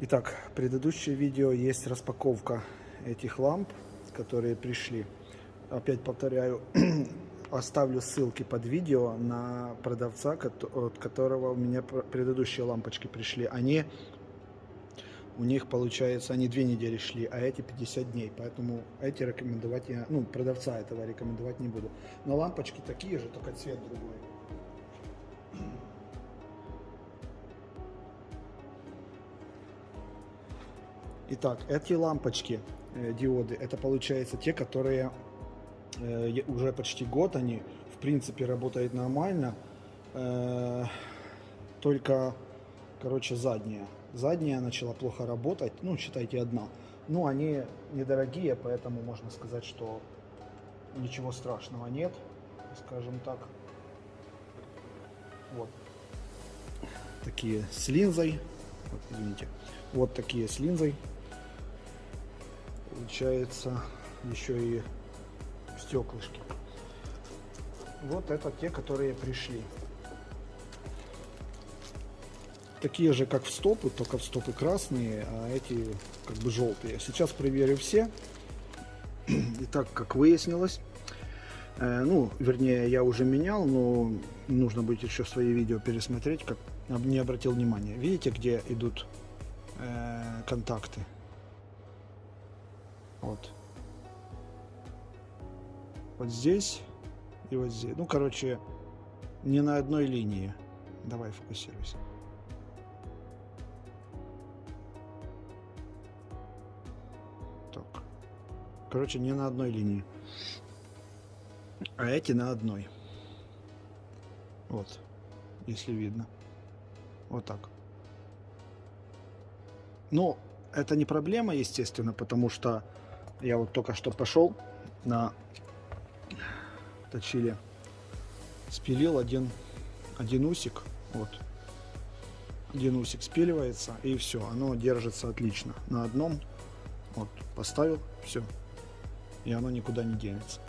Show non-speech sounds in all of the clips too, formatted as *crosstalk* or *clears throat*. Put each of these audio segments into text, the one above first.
Итак, предыдущее видео есть распаковка этих ламп, которые пришли. Опять повторяю, *clears throat* оставлю ссылки под видео на продавца, от которого у меня предыдущие лампочки пришли. Они, у них получается, они две недели шли, а эти 50 дней. Поэтому эти рекомендовать я, ну, продавца этого рекомендовать не буду. Но лампочки такие же, только цвет другой. Итак, эти лампочки, э, диоды, это получается те, которые э, уже почти год они, в принципе, работают нормально, э, только, короче, задняя. Задняя начала плохо работать, ну, считайте, одна. Ну, они недорогие, поэтому можно сказать, что ничего страшного нет, скажем так. Вот. Такие с линзой. Извините. Вот такие с линзой получается еще и стеклышки. Вот это те, которые пришли. Такие же, как в стопы, только в стопы красные, а эти как бы желтые. Сейчас проверю все. *clears throat* И так, как выяснилось, э, ну, вернее, я уже менял, но нужно будет еще свои видео пересмотреть, как не обратил внимания. Видите, где идут э, контакты? Вот. Вот здесь и вот здесь. Ну, короче, не на одной линии. Давай фокусируйся. Так. Короче, не на одной линии. А эти на одной. Вот. Если видно. Вот так. Но это не проблема, естественно, потому что я вот только что пошел на точили, спилил один, один усик, вот, один усик спиливается, и все, оно держится отлично. На одном, вот, поставил, все, и оно никуда не денется.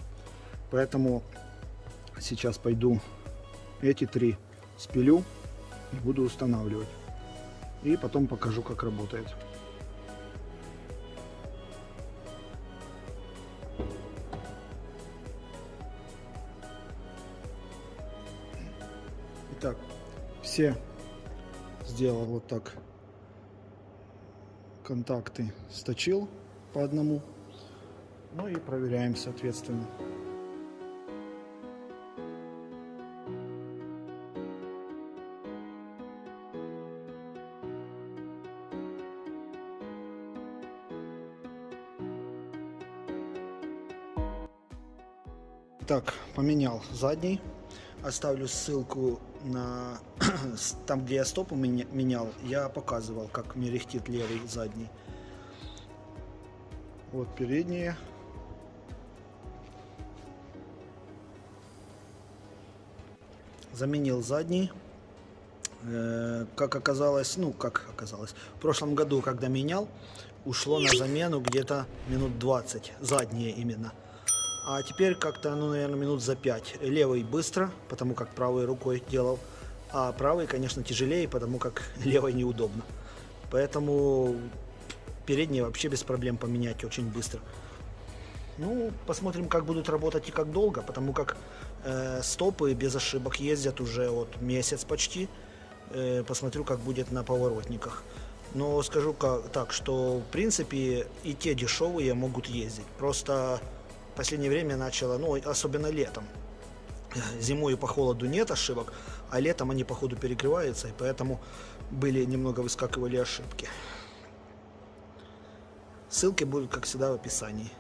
Поэтому сейчас пойду эти три спилю буду устанавливать. И потом покажу, как работает. Итак, все сделал вот так контакты сточил по одному. Ну и проверяем соответственно. Так, поменял задний. Оставлю ссылку на *clears throat* там, где я стопу менял. Я показывал, как мерехтит левый задний. Вот передние. Заменил задний. Э, как оказалось, ну как оказалось, в прошлом году, когда менял, ушло на замену где-то минут 20, задние именно. А теперь как-то, ну, наверное, минут за 5. Левый быстро, потому как правой рукой делал. А правый, конечно, тяжелее, потому как *laughs* левой неудобно. Поэтому передние вообще без проблем поменять очень быстро. Ну, посмотрим, как будут работать и как долго, потому как э, стопы без ошибок ездят уже вот месяц почти. Э, посмотрю, как будет на поворотниках. Но скажу как, так, что в принципе и те дешевые могут ездить. Просто последнее время начало, ну, особенно летом. Зимой по холоду нет ошибок, а летом они, походу, перегреваются, и поэтому были немного выскакивали ошибки. Ссылки будут, как всегда, в описании.